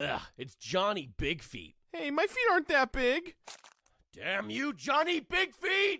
Ugh, it's Johnny Big Feet. Hey, my feet aren't that big. Damn you, Johnny Big Feet!